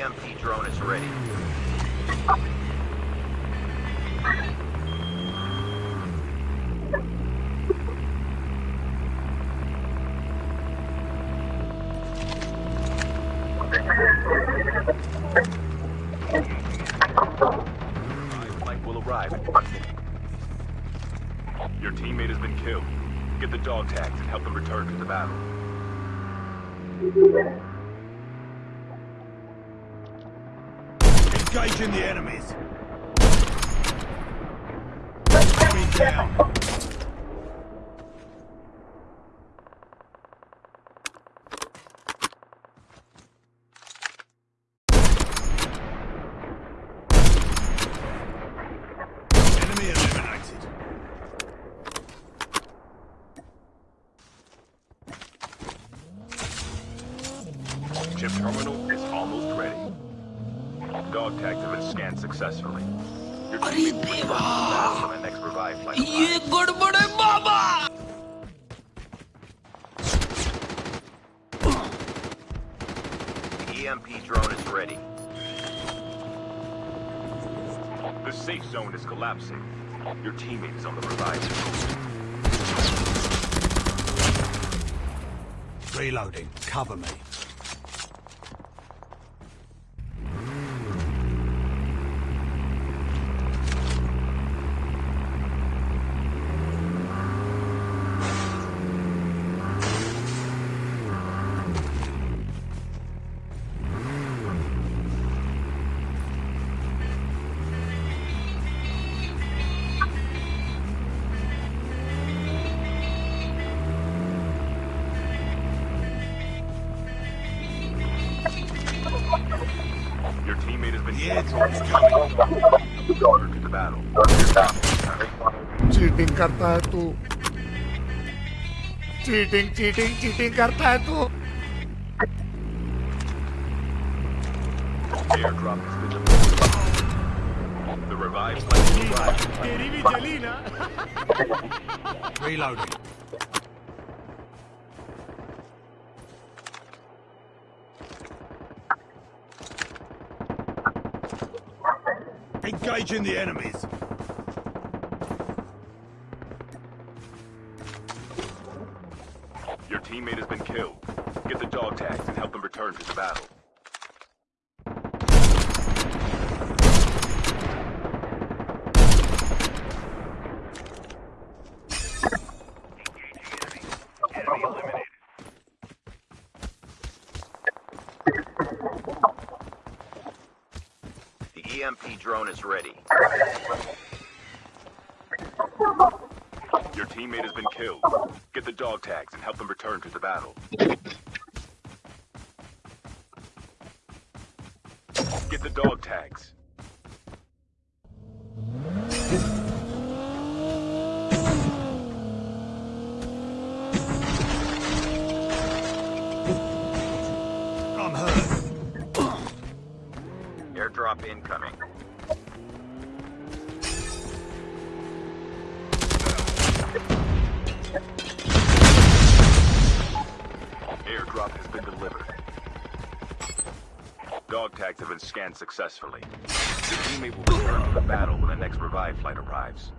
EMP drone is ready. Your teammate has been killed. Get the dog tags and help them return to the battle. Engaging the enemies. Enemy down. Enemy eliminated. Chip terminal is almost ready. Dog tags have been scanned successfully. Your अरे teammate will return to the देवा battle when the next revive flight ये arrives. गड़बड़ है बाबा The EMP drone is ready. The safe zone is collapsing. Your teammate is on the revive. Reloading. Cover me. Cheating करता है तू cheating cheating cheating करता है तू Airdrop has been delivered. The revive flight will arrive. तेरी भी जली ना Engaging the enemies. Your teammate has been killed. Get the dog tags and help them return to the battle. EMP drone is ready. Your teammate has been killed. Get the dog tags and help them return to the battle. Get the dog tags. airdrop incoming. Airdrop has been delivered. Dog tags have been scanned successfully. The teammate will return to the battle when the next revive flight arrives.